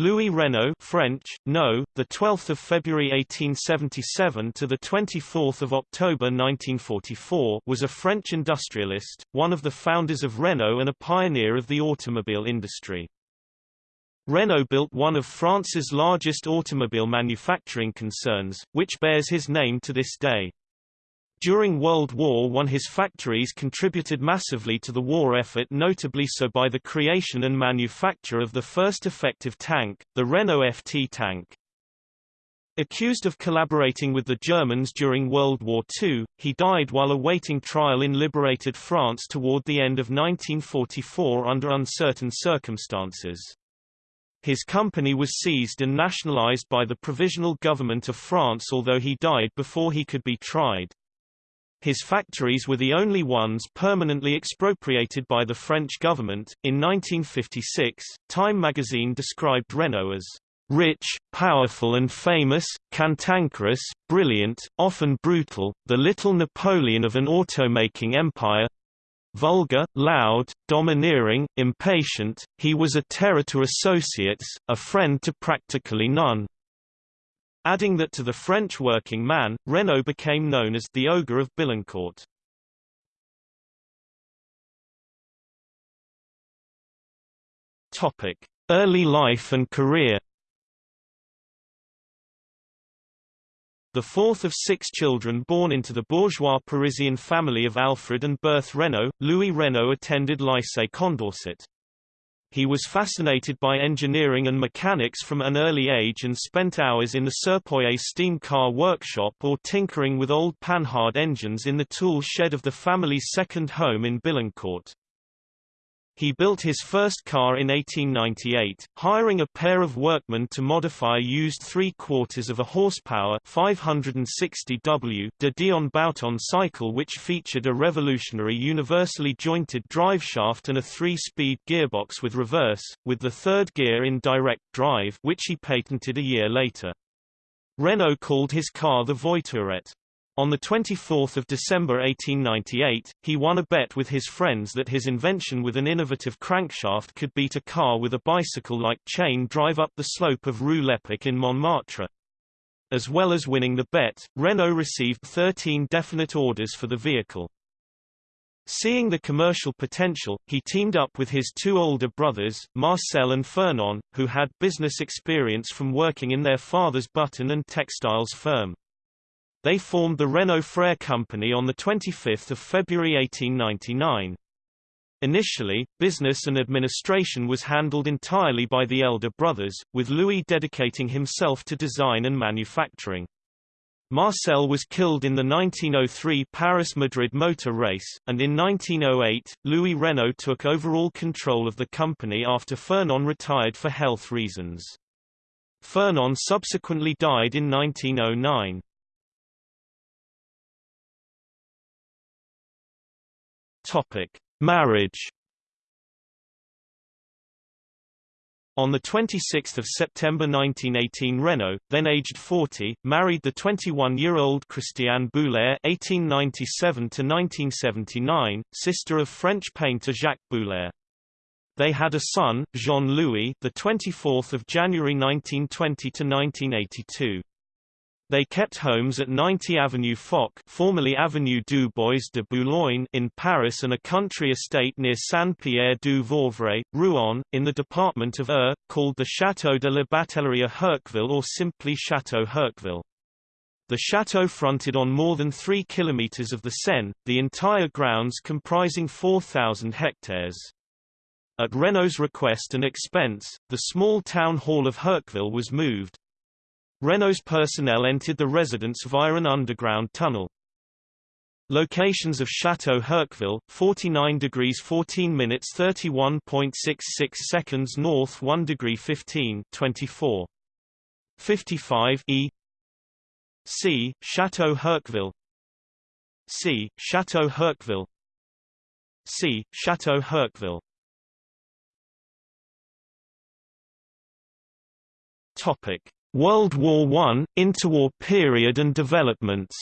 Louis Renault French, no, the 12th of February 1877 to the 24th of October 1944 was a French industrialist, one of the founders of Renault and a pioneer of the automobile industry. Renault built one of France's largest automobile manufacturing concerns, which bears his name to this day. During World War I his factories contributed massively to the war effort notably so by the creation and manufacture of the first effective tank, the Renault FT tank. Accused of collaborating with the Germans during World War II, he died while awaiting trial in liberated France toward the end of 1944 under uncertain circumstances. His company was seized and nationalized by the Provisional Government of France although he died before he could be tried. His factories were the only ones permanently expropriated by the French government. In 1956, Time magazine described Renault as rich, powerful and famous, cantankerous, brilliant, often brutal, the little Napoleon of an automaking empire. Vulgar, loud, domineering, impatient, he was a terror to associates, a friend to practically none adding that to the French working man, Renault became known as the Ogre of Billancourt. Topic: Early life and career. The fourth of six children born into the bourgeois Parisian family of Alfred and Berthe Renault, Louis Renault attended Lycée Condorcet. He was fascinated by engineering and mechanics from an early age and spent hours in the Serpollet steam car workshop or tinkering with old Panhard engines in the tool shed of the family's second home in Billancourt. He built his first car in 1898, hiring a pair of workmen to modify a used three-quarters of a horsepower 560 W de Dion Bouton cycle which featured a revolutionary universally jointed driveshaft and a three-speed gearbox with reverse, with the third gear in direct drive which he patented a year later. Renault called his car the Voiturette. On 24 December 1898, he won a bet with his friends that his invention with an innovative crankshaft could beat a car with a bicycle-like chain drive up the slope of Rue Lepic in Montmartre. As well as winning the bet, Renault received 13 definite orders for the vehicle. Seeing the commercial potential, he teamed up with his two older brothers, Marcel and Fernand, who had business experience from working in their father's button and textiles firm. They formed the Renault Frères Company on 25 February 1899. Initially, business and administration was handled entirely by the elder brothers, with Louis dedicating himself to design and manufacturing. Marcel was killed in the 1903 Paris-Madrid motor race, and in 1908, Louis Renault took overall control of the company after Fernand retired for health reasons. Fernand subsequently died in 1909. Topic: Marriage. On 26 September 1918 Renault, then aged 40, married the 21-year-old Christiane Boullaire (1897–1979), sister of French painter Jacques Boullaire. They had a son, Jean-Louis, the 24th of January 1920 to 1982. They kept homes at 90 Avenue Foch formerly Avenue du Bois de Boulogne in Paris and a country estate near Saint-Pierre-du-Vauvray, Rouen, in the department of Eure, called the Château de la Batellerie Herqueville or simply Château Herqueville. The chateau fronted on more than 3 kilometers of the Seine, the entire grounds comprising 4,000 hectares. At Renault's request and expense, the small town hall of Herqueville was moved, Renault's personnel entered the residence via an underground tunnel. Locations of Chateau Herqueville, 49 degrees 14 minutes 31.66 seconds north 1 degree 15 24. 55 E C. Chateau Herqueville C. Chateau Herqueville C. Chateau Herqueville Topic World War I, interwar period and developments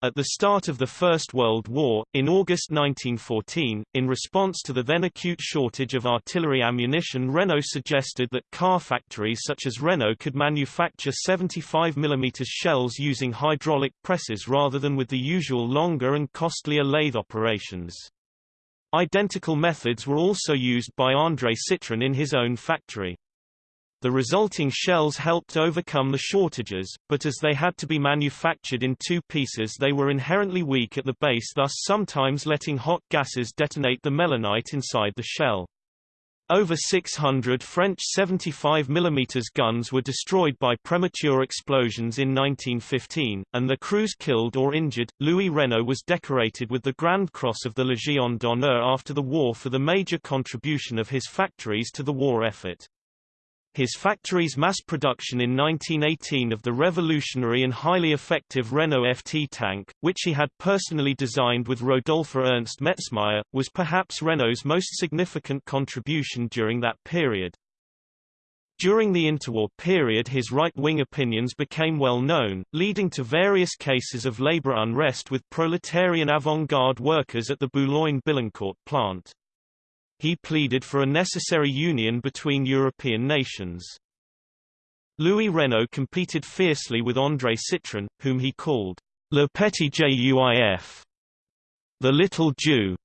At the start of the First World War, in August 1914, in response to the then acute shortage of artillery ammunition Renault suggested that car factories such as Renault could manufacture 75 mm shells using hydraulic presses rather than with the usual longer and costlier lathe operations. Identical methods were also used by André Citroën in his own factory. The resulting shells helped overcome the shortages, but as they had to be manufactured in two pieces they were inherently weak at the base thus sometimes letting hot gases detonate the melinite inside the shell. Over 600 French 75 mm guns were destroyed by premature explosions in 1915, and the crews killed or injured. Louis Renault was decorated with the Grand Cross of the Légion d'honneur after the war for the major contribution of his factories to the war effort. His factory's mass production in 1918 of the revolutionary and highly effective Renault FT tank, which he had personally designed with Rodolphe Ernst Metzmaier, was perhaps Renault's most significant contribution during that period. During the interwar period his right-wing opinions became well known, leading to various cases of labor unrest with proletarian avant-garde workers at the Boulogne-Billancourt plant. He pleaded for a necessary union between European nations. Louis Renault competed fiercely with André Citroën, whom he called Le Petit Juif, the Little Jew,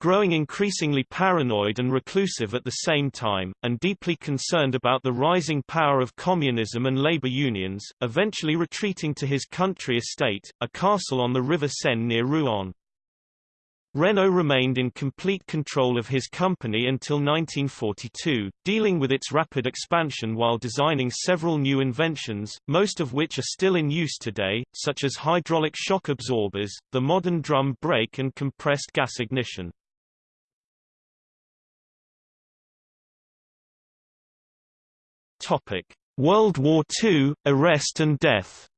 growing increasingly paranoid and reclusive at the same time, and deeply concerned about the rising power of communism and labor unions, eventually retreating to his country estate, a castle on the River Seine near Rouen. Renault remained in complete control of his company until 1942, dealing with its rapid expansion while designing several new inventions, most of which are still in use today, such as hydraulic shock absorbers, the modern drum brake and compressed gas ignition. World War II, arrest and death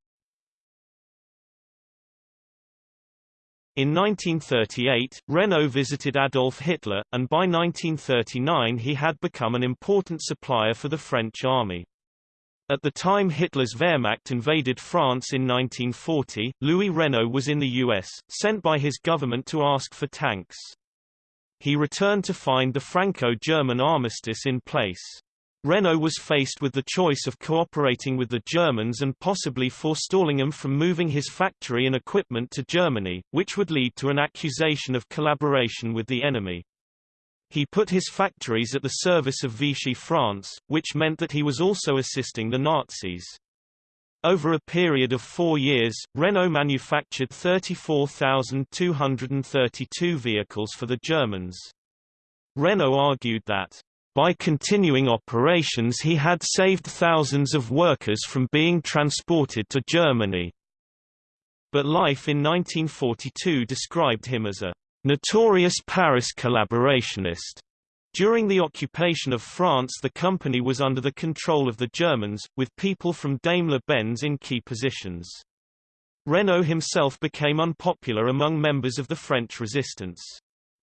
In 1938, Renault visited Adolf Hitler, and by 1939 he had become an important supplier for the French army. At the time Hitler's Wehrmacht invaded France in 1940, Louis Renault was in the US, sent by his government to ask for tanks. He returned to find the Franco-German armistice in place. Renault was faced with the choice of cooperating with the Germans and possibly forestalling them from moving his factory and equipment to Germany, which would lead to an accusation of collaboration with the enemy. He put his factories at the service of Vichy France, which meant that he was also assisting the Nazis. Over a period of four years, Renault manufactured 34,232 vehicles for the Germans. Renault argued that by continuing operations he had saved thousands of workers from being transported to Germany. But Life in 1942 described him as a notorious Paris collaborationist. During the occupation of France the company was under the control of the Germans, with people from Daimler-Benz in key positions. Renault himself became unpopular among members of the French resistance.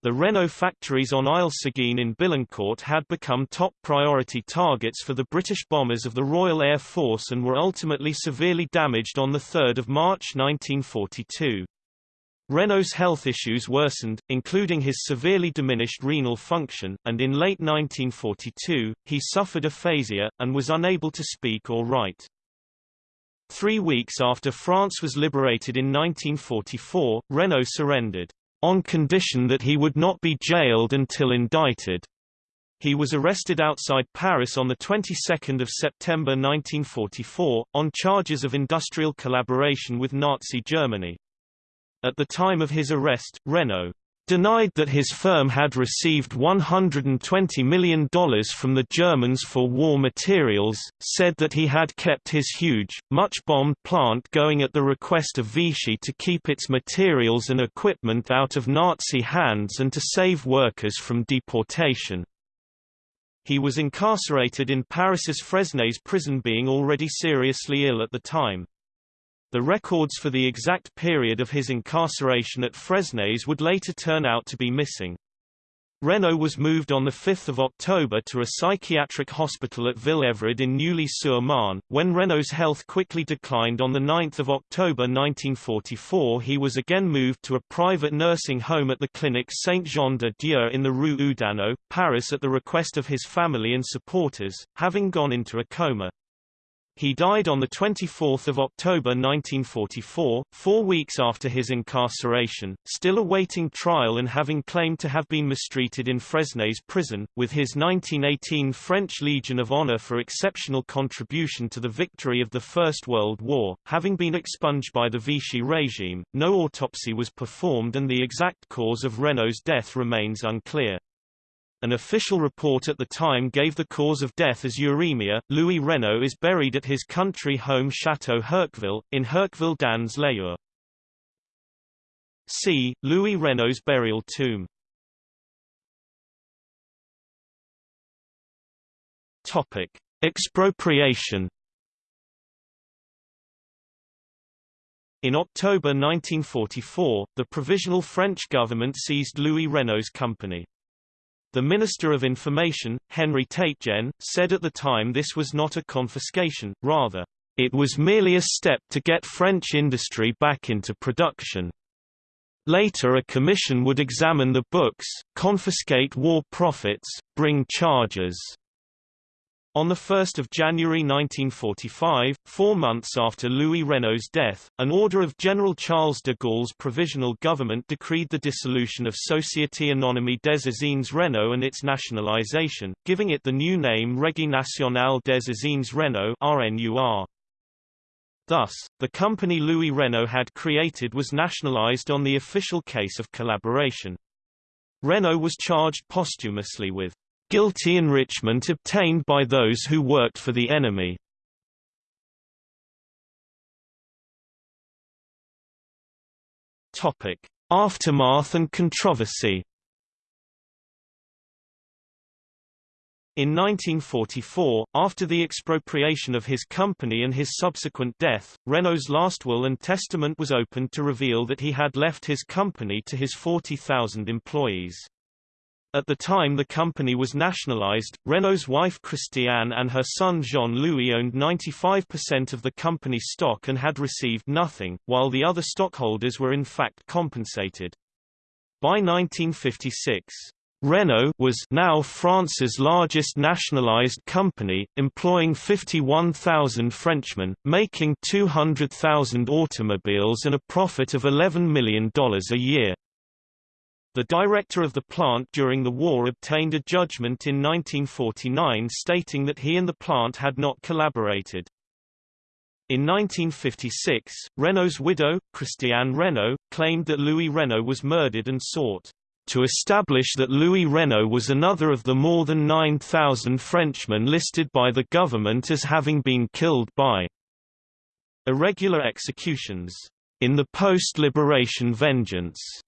The Renault factories on Isle-Seguin in Billancourt had become top priority targets for the British bombers of the Royal Air Force and were ultimately severely damaged on 3 March 1942. Renault's health issues worsened, including his severely diminished renal function, and in late 1942, he suffered aphasia, and was unable to speak or write. Three weeks after France was liberated in 1944, Renault surrendered on condition that he would not be jailed until indicted. He was arrested outside Paris on the 22nd of September 1944, on charges of industrial collaboration with Nazi Germany. At the time of his arrest, Renault denied that his firm had received $120 million from the Germans for war materials, said that he had kept his huge, much-bombed plant going at the request of Vichy to keep its materials and equipment out of Nazi hands and to save workers from deportation. He was incarcerated in Paris's Fresnes prison being already seriously ill at the time. The records for the exact period of his incarceration at Fresnes would later turn out to be missing. Renault was moved on 5 October to a psychiatric hospital at Ville-Évrard in Neuilly-sur-Marne. When Renault's health quickly declined on 9 October 1944 he was again moved to a private nursing home at the clinic Saint-Jean-de-Dieu in the Rue Oudinot, Paris at the request of his family and supporters, having gone into a coma. He died on 24 October 1944, four weeks after his incarceration, still awaiting trial and having claimed to have been mistreated in Fresnes prison, with his 1918 French Legion of Honor for exceptional contribution to the victory of the First World War. Having been expunged by the Vichy regime, no autopsy was performed and the exact cause of Renault's death remains unclear. An official report at the time gave the cause of death as uremia. Louis Renault is buried at his country home Château Herqueville, in Herqueville dans l'Eure. See, Louis Renault's burial tomb. Topic. Expropriation In October 1944, the Provisional French government seized Louis Renault's company. The Minister of Information, Henri Teitgen, said at the time this was not a confiscation, rather, it was merely a step to get French industry back into production. Later a commission would examine the books, confiscate war profits, bring charges. On 1 January 1945, four months after Louis Renault's death, an order of General Charles de Gaulle's provisional government decreed the dissolution of Société Anonyme des Usines Renault and its nationalisation, giving it the new name Régie Nationale des Usines Renault RNUR. Thus, the company Louis Renault had created was nationalised on the official case of collaboration. Renault was charged posthumously with guilty enrichment obtained by those who worked for the enemy. Aftermath and controversy. In 1944, after the expropriation of his company and his subsequent death, Renault's last will and testament was opened to reveal that he had left his company to his 40,000 employees. At the time the company was nationalized, Renault's wife Christiane and her son Jean-Louis owned 95% of the company's stock and had received nothing, while the other stockholders were in fact compensated. By 1956, Renault was now France's largest nationalized company, employing 51,000 Frenchmen, making 200,000 automobiles and a profit of $11 million a year. The director of the plant during the war obtained a judgment in 1949 stating that he and the plant had not collaborated. In 1956, Renault's widow, Christiane Renault, claimed that Louis Renault was murdered and sought to establish that Louis Renault was another of the more than 9,000 Frenchmen listed by the government as having been killed by irregular executions in the post-liberation vengeance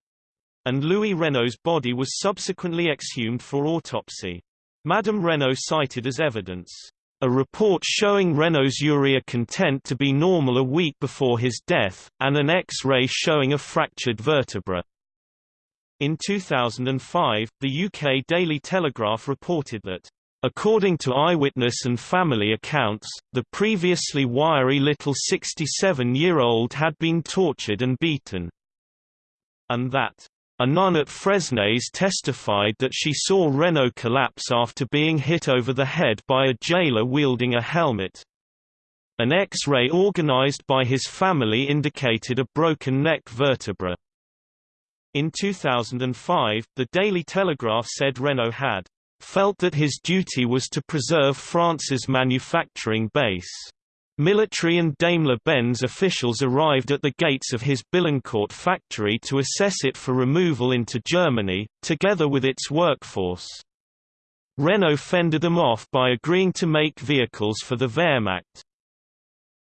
and Louis Renault's body was subsequently exhumed for autopsy. Madame Renault cited as evidence a report showing Renault's urea content to be normal a week before his death, and an X-ray showing a fractured vertebra. In 2005, the UK Daily Telegraph reported that According to eyewitness and family accounts, the previously wiry little 67-year-old had been tortured and beaten. And that a nun at Fresnes testified that she saw Renault collapse after being hit over the head by a jailer wielding a helmet. An X-ray organized by his family indicated a broken neck vertebra. In 2005, the Daily Telegraph said Renault had felt that his duty was to preserve France's manufacturing base. Military and Daimler-Benz officials arrived at the gates of his Billancourt factory to assess it for removal into Germany, together with its workforce. Renault fended them off by agreeing to make vehicles for the Wehrmacht.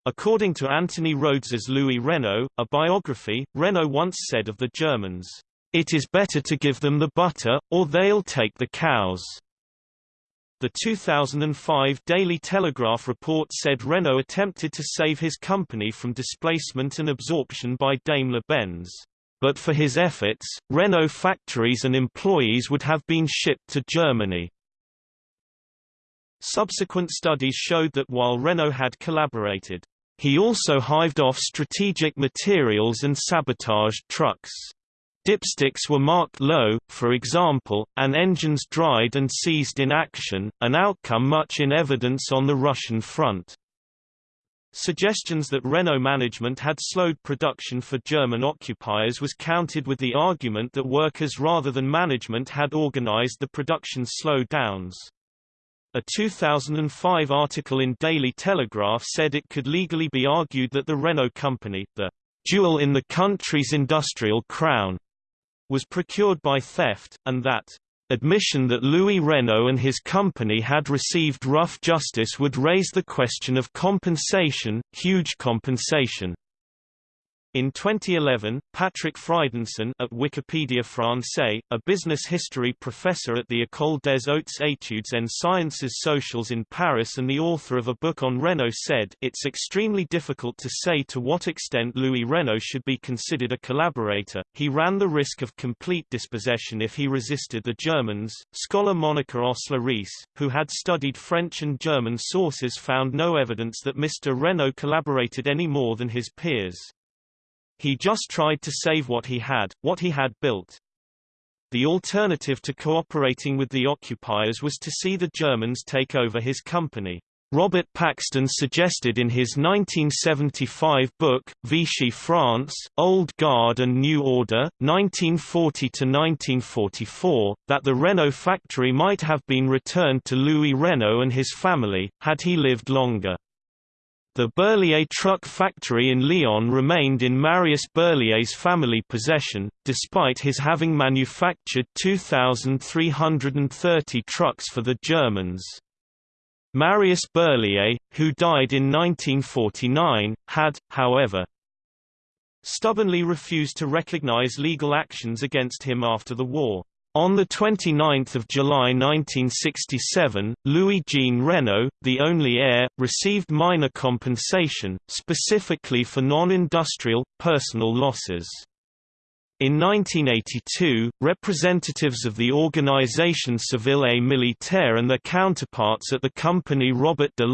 According to Anthony Rhodes's Louis Renault, a biography, Renault once said of the Germans, "...it is better to give them the butter, or they'll take the cows." The 2005 Daily Telegraph report said Renault attempted to save his company from displacement and absorption by Daimler-Benz. But for his efforts, Renault factories and employees would have been shipped to Germany. Subsequent studies showed that while Renault had collaborated, he also hived off strategic materials and sabotaged trucks. Dipsticks were marked low, for example, and engines dried and seized in action, an outcome much in evidence on the Russian front. Suggestions that Renault management had slowed production for German occupiers was countered with the argument that workers rather than management had organized the production slowdowns. A 2005 article in Daily Telegraph said it could legally be argued that the Renault company, the jewel in the country's industrial crown, was procured by theft, and that admission that Louis Renault and his company had received rough justice would raise the question of compensation, huge compensation. In 2011, Patrick Fridenson at Wikipédia Français, a business history professor at the École des Hautes Études en Sciences Sociales in Paris and the author of a book on Renault said, It's extremely difficult to say to what extent Louis Renault should be considered a collaborator. He ran the risk of complete dispossession if he resisted the Germans. Scholar Monica Osler-Rees, who had studied French and German sources found no evidence that Mr. Renault collaborated any more than his peers. He just tried to save what he had, what he had built. The alternative to cooperating with the occupiers was to see the Germans take over his company. Robert Paxton suggested in his 1975 book, Vichy France, Old Guard and New Order, 1940–1944, that the Renault factory might have been returned to Louis Renault and his family, had he lived longer. The Berliet truck factory in Lyon remained in Marius Berliet's family possession, despite his having manufactured 2,330 trucks for the Germans. Marius Berliet, who died in 1949, had, however, stubbornly refused to recognize legal actions against him after the war. On 29 July 1967, Louis-Jean Renault, the only heir, received minor compensation, specifically for non-industrial, personal losses. In 1982, representatives of the Organisation Civile et Militaire and their counterparts at the company Robert de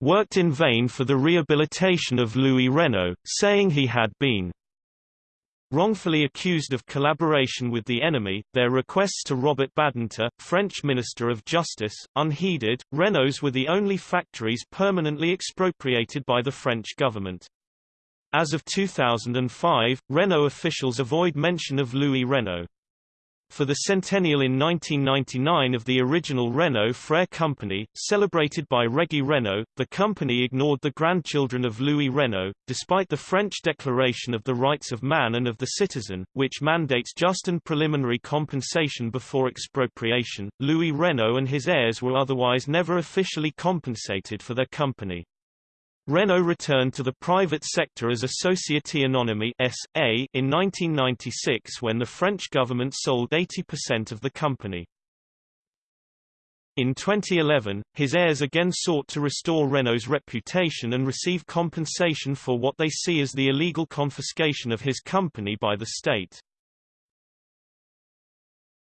worked in vain for the rehabilitation of Louis Renault, saying he had been Wrongfully accused of collaboration with the enemy, their requests to Robert Badinter, French Minister of Justice, unheeded. Renaults were the only factories permanently expropriated by the French government. As of 2005, Renault officials avoid mention of Louis Renault. For the centennial in 1999 of the original Renault Frères company, celebrated by Régie Renault, the company ignored the grandchildren of Louis Renault, despite the French Declaration of the Rights of Man and of the Citizen, which mandates just and preliminary compensation before expropriation. Louis Renault and his heirs were otherwise never officially compensated for their company. Renault returned to the private sector as Société Anonyme S.A. in 1996 when the French government sold 80% of the company. In 2011, his heirs again sought to restore Renault's reputation and receive compensation for what they see as the illegal confiscation of his company by the state.